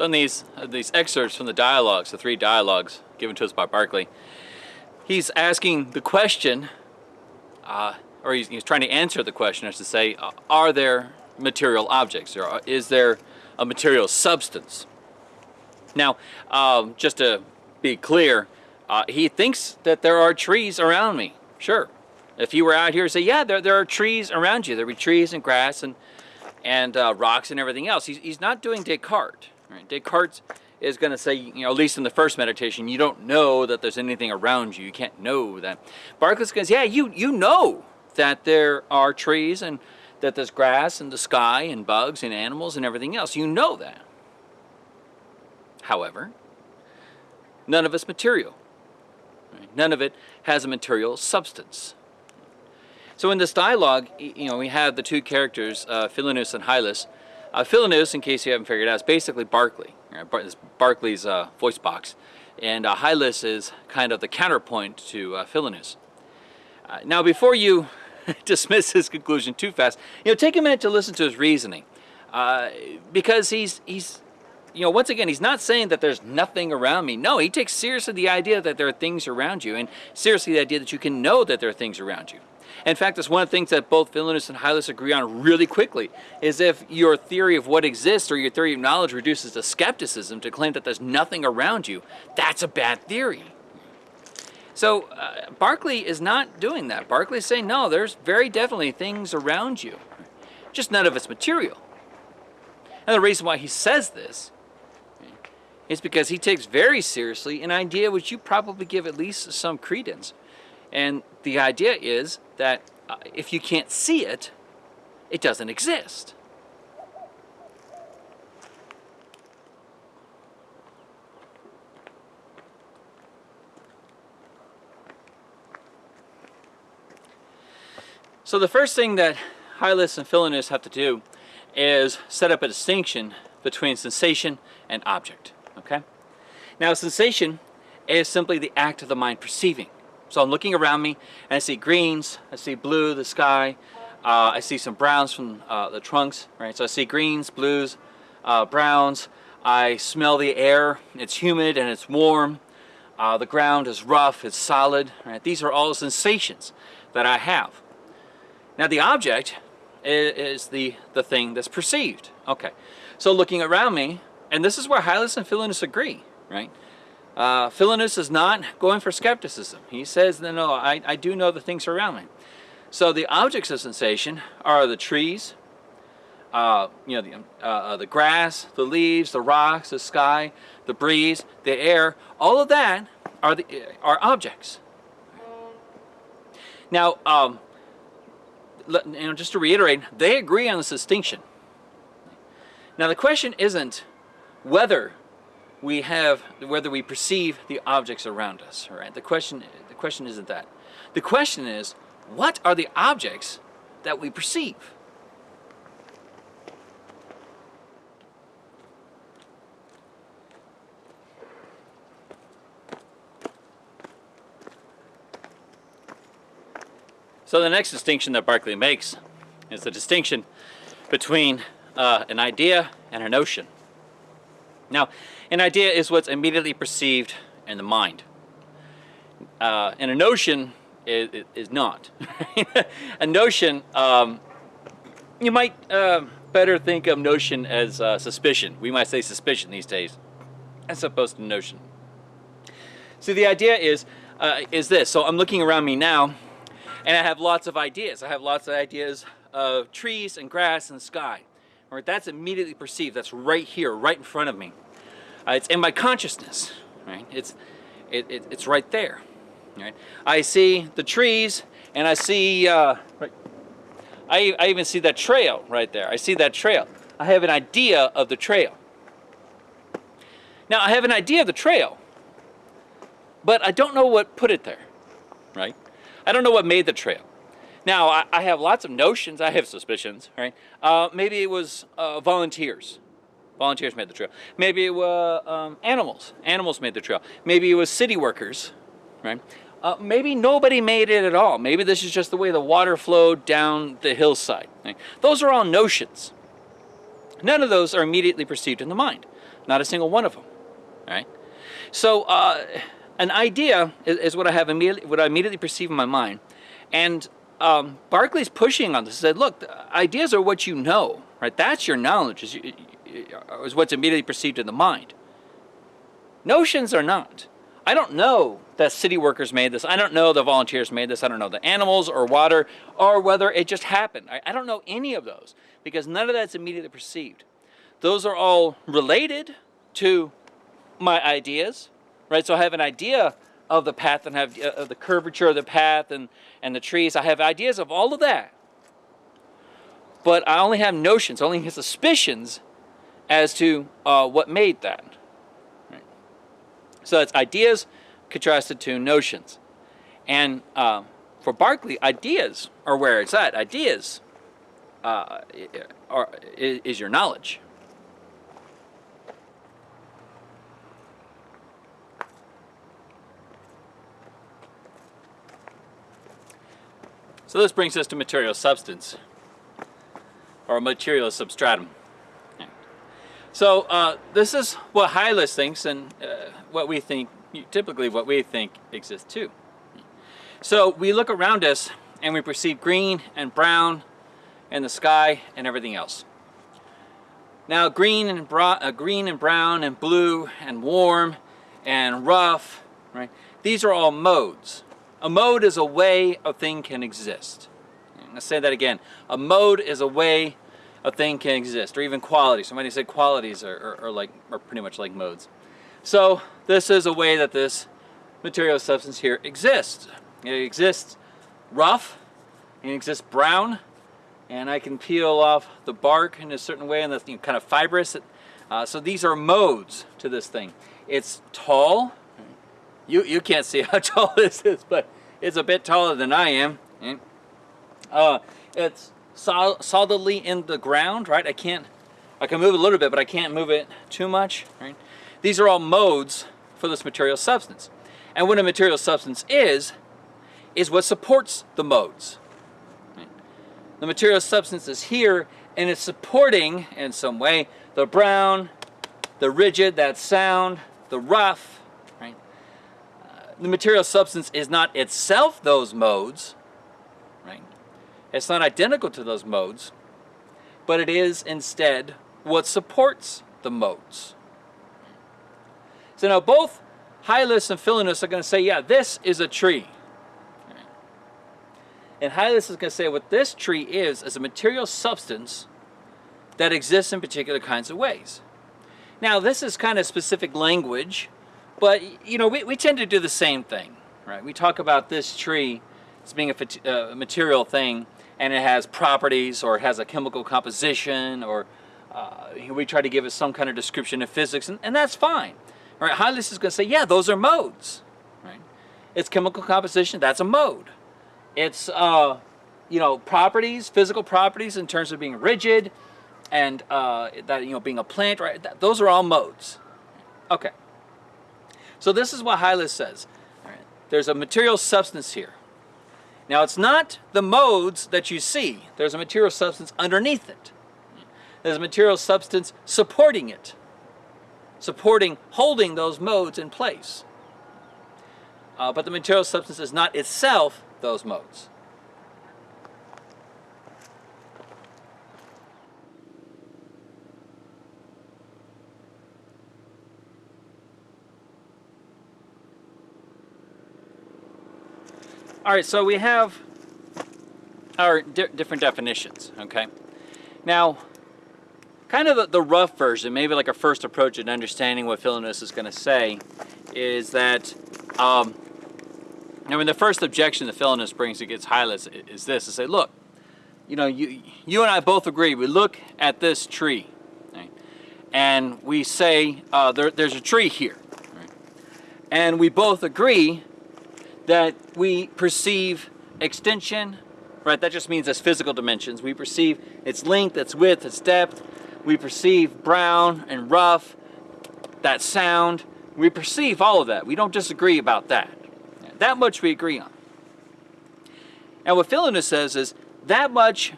on these uh, these excerpts from the dialogues, the three dialogues given to us by Berkeley, he's asking the question, uh, or he's, he's, trying to answer the question, as to say, uh, are there material objects, or is there a material substance? Now, um, just to be clear, uh, he thinks that there are trees around me. Sure. If you were out here say, yeah, there, there are trees around you. There'd be trees and grass and, and uh, rocks and everything else. He's, he's not doing Descartes. Right? Descartes is going to say, you know, at least in the first meditation, you don't know that there's anything around you. You can't know that. Berkeley goes, yeah, you, you know that there are trees and that there's grass and the sky and bugs and animals and everything else. You know that. However, none of it's material. None of it has a material substance. So in this dialogue, you know, we have the two characters, uh, Philonous and Hylas. Uh, in case you haven't figured it out, is basically Berkeley. Right? Bar Berkeley's uh, voice box. And uh, Hylas is kind of the counterpoint to uh. Uh, now, before you dismiss his conclusion too fast, you know, take a minute to listen to his reasoning. Uh, because he's, he's you know, once again, he's not saying that there's nothing around me. No, he takes seriously the idea that there are things around you and seriously the idea that you can know that there are things around you. In fact, that's one of the things that both Philonous and Hylas agree on really quickly, is if your theory of what exists or your theory of knowledge reduces to skepticism to claim that there's nothing around you, that's a bad theory. So uh, Berkeley is not doing that. Berkeley is saying, no, there's very definitely things around you, just none of it's material. And the reason why he says this is because he takes very seriously an idea which you probably give at least some credence. And the idea is that uh, if you can't see it, it doesn't exist. So the first thing that Hylas and Philonous have to do is set up a distinction between sensation and object okay? Now, sensation is simply the act of the mind perceiving. So I'm looking around me and I see greens, I see blue, the sky, uh, I see some browns from uh, the trunks, right? So I see greens, blues, uh, browns, I smell the air, it's humid and it's warm, uh, the ground is rough, it's solid, right? These are all sensations that I have. Now the object is, is the, the thing that's perceived. Okay, so looking around me, and this is where Hylas and Philonous agree, right? Uh, Philonous is not going for skepticism. He says, no, no, I, I do know the things around me. So the objects of sensation are the trees, uh, you know, the, uh, uh, the grass, the leaves, the rocks, the sky, the breeze, the air, all of that are, the, are objects. Now, um, you know, just to reiterate, they agree on this distinction. Now the question isn't whether we have, whether we perceive the objects around us, right? The question, the question isn't that. The question is, what are the objects that we perceive? So the next distinction that Berkeley makes is the distinction between uh, an idea and a notion. Now, an idea is what's immediately perceived in the mind. Uh, and a notion is, is not. a notion, um, you might uh, better think of notion as uh, suspicion. We might say suspicion these days, as opposed to notion. So the idea is, uh, is this. So I'm looking around me now, and I have lots of ideas. I have lots of ideas of trees and grass and sky. Right, that's immediately perceived. That's right here, right in front of me. Uh, it's in my consciousness. Right? It's it, it, it's right there. Right? I see the trees, and I see. Uh, right, I I even see that trail right there. I see that trail. I have an idea of the trail. Now I have an idea of the trail, but I don't know what put it there. Right? I don't know what made the trail. Now, I, I have lots of notions, I have suspicions, right? Uh, maybe it was uh, volunteers. Volunteers made the trail. Maybe it was um, animals. Animals made the trail. Maybe it was city workers, right? Uh, maybe nobody made it at all. Maybe this is just the way the water flowed down the hillside. Right? Those are all notions. None of those are immediately perceived in the mind. Not a single one of them. Right? So uh, an idea is, is, what I have immediately, what I immediately perceive in my mind, and um, Berkeley's pushing on this. He said, look, ideas are what you know, right? That's your knowledge, is what's immediately perceived in the mind. Notions are not. I don't know that city workers made this. I don't know the volunteers made this. I don't know the animals or water or whether it just happened. I, I don't know any of those because none of that's immediately perceived. Those are all related to my ideas, right? So I have an idea of the path and have uh, the curvature of the path and, and the trees. I have ideas of all of that. But I only have notions, only have suspicions as to uh, what made that. Right? So that's ideas contrasted to notions. And uh, for Berkeley, ideas are where it's at. Ideas uh, are, is your knowledge. So this brings us to material substance, or material substratum. So uh, this is what Hylas thinks and uh, what we think, typically what we think exists too. So we look around us and we perceive green and brown and the sky and everything else. Now green and, uh, green and brown and blue and warm and rough, right? These are all modes. A mode is a way a thing can exist. Let's say that again. A mode is a way a thing can exist, or even qualities. Somebody said qualities are, are, are, like are pretty much like modes. So this is a way that this material substance here exists. It exists rough, it exists brown, and I can peel off the bark in a certain way, and that's you know, kind of fibrous. Uh, so these are modes to this thing. It's tall, you, you can't see how tall this is, but it's a bit taller than I am. Uh, it's solidly in the ground, right? I can't, I can move a little bit, but I can't move it too much, right? These are all modes for this material substance. And what a material substance is, is what supports the modes. Right? The material substance is here, and it's supporting, in some way, the brown, the rigid, that sound, the rough, right? Uh, the material substance is not itself those modes? It's not identical to those modes, but it is instead what supports the modes. So now both Hylas and Philonous are going to say, yeah, this is a tree. And Hylas is going to say what this tree is, is a material substance that exists in particular kinds of ways. Now this is kind of specific language but, you know, we, we tend to do the same thing, right? We talk about this tree as being a uh, material thing, and it has properties, or it has a chemical composition, or uh, we try to give it some kind of description of physics, and, and that's fine. Right? Hylas is going to say, yeah, those are modes. Right? It's chemical composition, that's a mode. It's, uh, you know, properties, physical properties in terms of being rigid, and uh, that, you know, being a plant, right? That, those are all modes. Okay. So this is what Hylas says. There's a material substance here. Now it's not the modes that you see. There's a material substance underneath it. There's a material substance supporting it. Supporting, holding those modes in place. Uh, but the material substance is not itself those modes. All right, so we have our di different definitions, okay? Now, kind of the, the, rough version, maybe like a first approach at understanding what Philonous is going to say, is that, um, I mean, the first objection that Philonous brings against Hylas is this, to say, look, you know, you, you and I both agree, we look at this tree, and we say, uh, there, there's a tree here, right? and we both agree that we perceive extension, right? That just means as physical dimensions. We perceive its length, its width, its depth. We perceive brown and rough, that sound. We perceive all of that. We don't disagree about that. That much we agree on. And what Philonous says is that much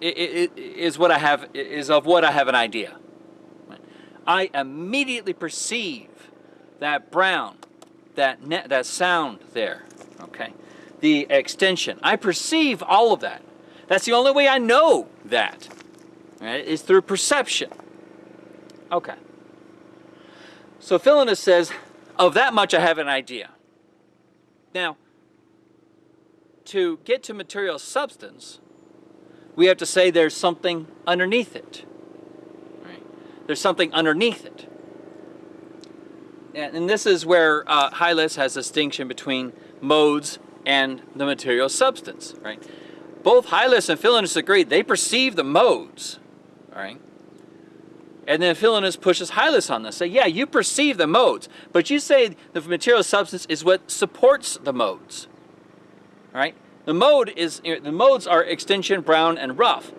is what I have is of what I have an idea. I immediately perceive that brown, that net, that sound there, okay? The extension. I perceive all of that. That's the only way I know that, right, is through perception. Okay. So Philonous says, of that much I have an idea. Now, to get to material substance, we have to say there's something underneath it. Right? There's something underneath it. And, this is where uh, Hylas has distinction between modes and the material substance. Right? Both Hylas and Philonous agree they perceive the modes. All right? And then Philonous pushes Hylas on this. Say, yeah, you perceive the modes, but you say the material substance is what supports the modes. Right? The mode is the modes are extension, brown, and rough,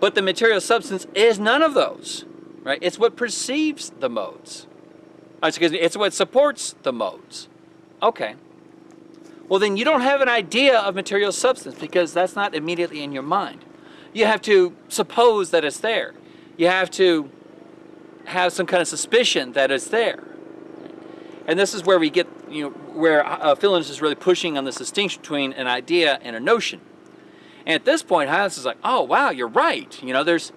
but the material substance is none of those. Right? It's what perceives the modes. Excuse me, it's what supports the modes. Okay. Well, then you don't have an idea of material substance because that's not immediately in your mind. You have to suppose that it's there. You have to have some kind of suspicion that it's there. And this is where we get, you know, where uh, is really pushing on this distinction between an idea and a notion. And at this point, Hylas is like, oh, wow, you're right. You know, there's,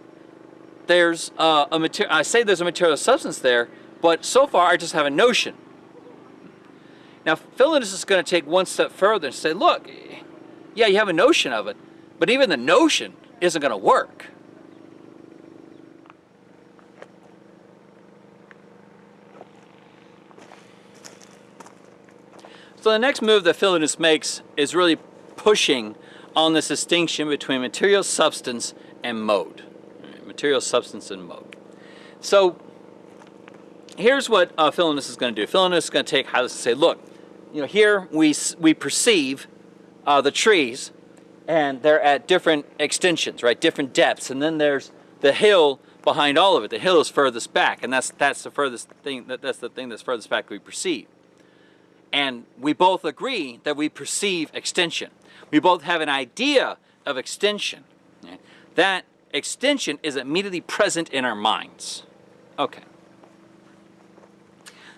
there's uh, a material, I say there's a material substance there, but so far I just have a notion. Now, Philonous is going to take one step further and say, look, yeah, you have a notion of it, but even the notion isn't going to work. So the next move that Philonous makes is really pushing on this distinction between material substance and mode. Material substance and mode. So here's what uh, is going to do. Philonous is going to take Hylas and say, look, you know, here we, we perceive uh, the trees and they're at different extensions, right, different depths. And then there's the hill behind all of it. The hill is furthest back and that's, that's the furthest thing, that, that's the thing that's furthest back we perceive. And we both agree that we perceive extension. We both have an idea of extension. That extension is immediately present in our minds. Okay.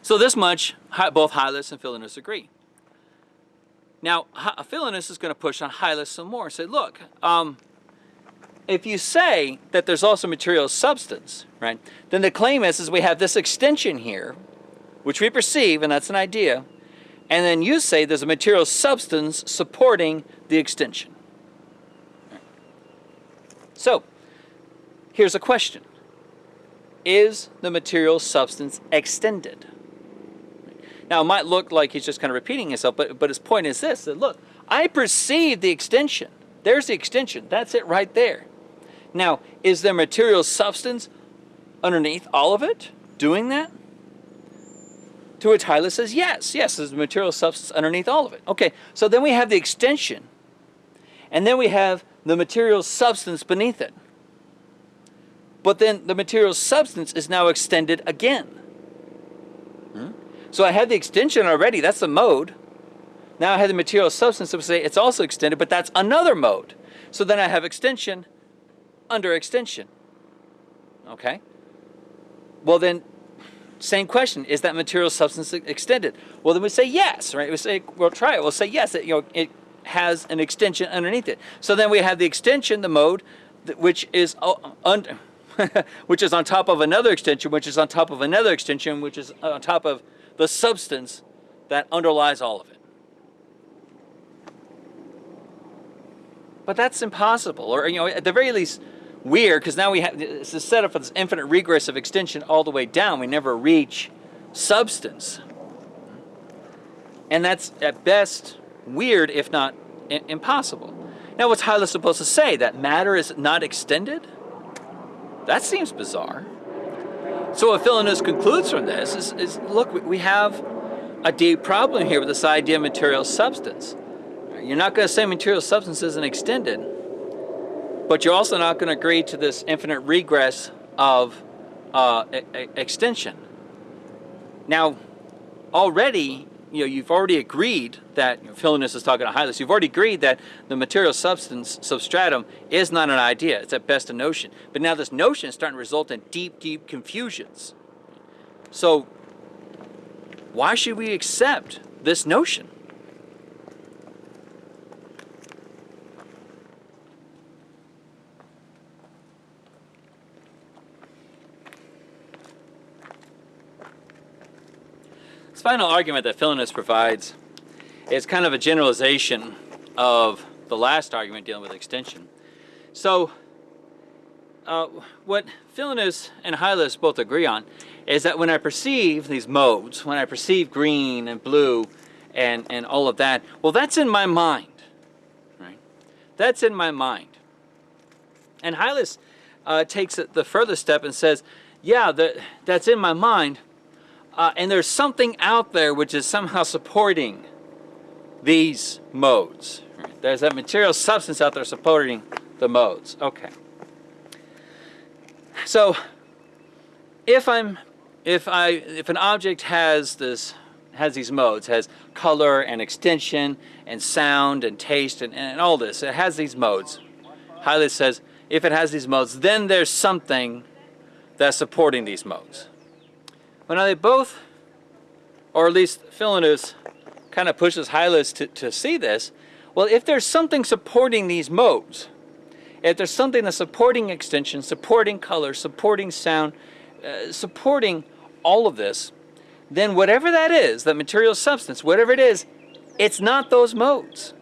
So this much, both Hylas and Philonous agree. Now, Philonous is going to push on Hylas some more and say, look, um, if you say that there's also material substance, right, then the claim is, is we have this extension here, which we perceive, and that's an idea, and then you say there's a material substance supporting the extension. So, here's a question. Is the material substance extended? Now, it might look like he's just kind of repeating himself, but, but his point is this, that look, I perceive the extension. There's the extension. That's it right there. Now, is there material substance underneath all of it doing that? To which Hylas says, yes, yes, there's material substance underneath all of it. Okay, so then we have the extension, and then we have the material substance beneath it. But then the material substance is now extended again. So I had the extension already, that's the mode. Now I have the material substance, we say it's also extended, but that's another mode. So then I have extension under extension. Okay? Well then, same question, is that material substance extended? Well, then we say yes, right? We say, we'll try it. We'll say yes, it, you know, it has an extension underneath it. So then we have the extension, the mode, which is oh, under, which is on top of another extension, which is on top of another extension, which is uh, on top of the substance that underlies all of it. But that's impossible, or you know, at the very least, weird because now we have it's a setup for this infinite regress of extension all the way down. We never reach substance. And that's at best weird, if not impossible. Now, what's Hylas supposed to say? That matter is not extended? That seems bizarre. So what Philonous concludes from this is, is look, we have a deep problem here with this idea of material substance. You're not going to say material substance isn't extended. But you're also not going to agree to this infinite regress of uh, extension. Now, already, you know, you've already agreed that, you know, is talking to Hylas, you've already agreed that the material substance substratum is not an idea, it's at best a notion. But now this notion is starting to result in deep, deep confusions. So why should we accept this notion? This final argument that Philonous provides is kind of a generalization of the last argument dealing with extension. So uh, what Philonous and Hylas both agree on is that when I perceive these modes, when I perceive green and blue and, and all of that, well, that's in my mind, right? That's in my mind. And Hylas uh, takes the further step and says, yeah, that, that's in my mind, uh, and there's something out there which is somehow supporting these modes. There's that material substance out there supporting the modes. Okay. So if I'm if I if an object has this has these modes, has color and extension and sound and taste and, and all this, it has these modes. Hylas says if it has these modes, then there's something that's supporting these modes. Well now they both, or at least Philonous kind of pushes Hylas to, to see this, well if there's something supporting these modes, if there's something that's supporting extension, supporting color, supporting sound, uh, supporting all of this, then whatever that is, that material substance, whatever it is, it's not those modes.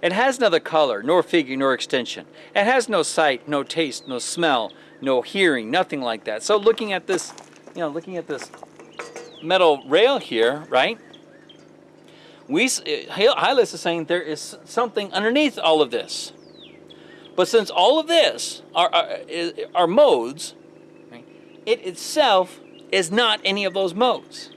It has neither color, nor figure, nor extension. It has no sight, no taste, no smell, no hearing, nothing like that. So looking at this, you know, looking at this metal rail here, right? We, Hylas is saying there is something underneath all of this. But since all of this are, are, are modes, right, it itself is not any of those modes.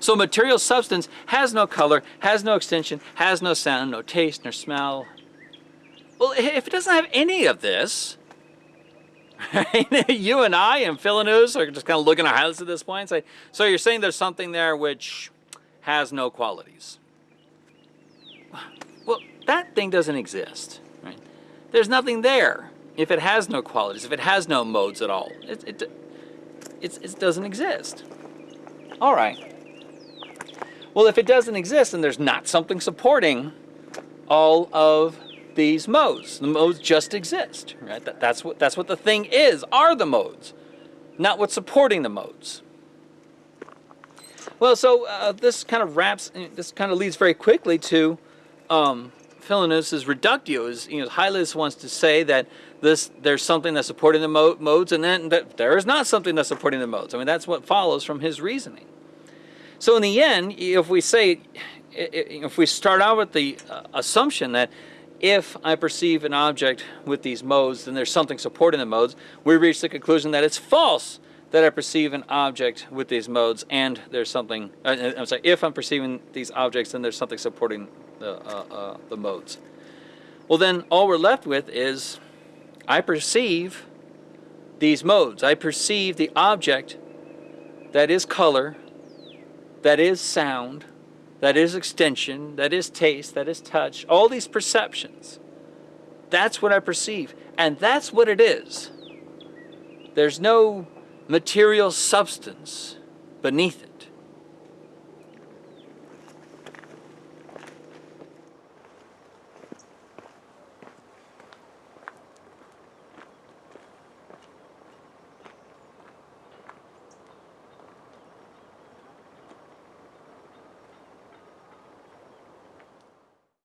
So material substance has no color, has no extension, has no sound, no taste, nor smell. Well, if it doesn't have any of this, you and I and Philonous are just kind of looking at Hylas at this point and say, so you're saying there's something there which has no qualities. Well, that thing doesn't exist. Right? There's nothing there if it has no qualities, if it has no modes at all. It, it, it, it doesn't exist. All right. Well, if it doesn't exist, then there's not something supporting all of these modes. The modes just exist, right? That, that's, what, that's what the thing is, are the modes, not what's supporting the modes. Well, so uh, this kind of wraps, this kind of leads very quickly to um, reductio is, you know, Hylas wants to say that this there's something that's supporting the mo modes and then that there is not something that's supporting the modes. I mean, that's what follows from his reasoning. So in the end, if we say, if we start out with the uh, assumption that if I perceive an object with these modes, then there's something supporting the modes, we reach the conclusion that it's false that I perceive an object with these modes and there's something, uh, I'm sorry, if I'm perceiving these objects, then there's something supporting the, uh, uh, the modes. Well then, all we're left with is I perceive these modes. I perceive the object that is color, that is sound, that is extension, that is taste, that is touch, all these perceptions. That's what I perceive. And that's what it is. There's no material substance beneath it.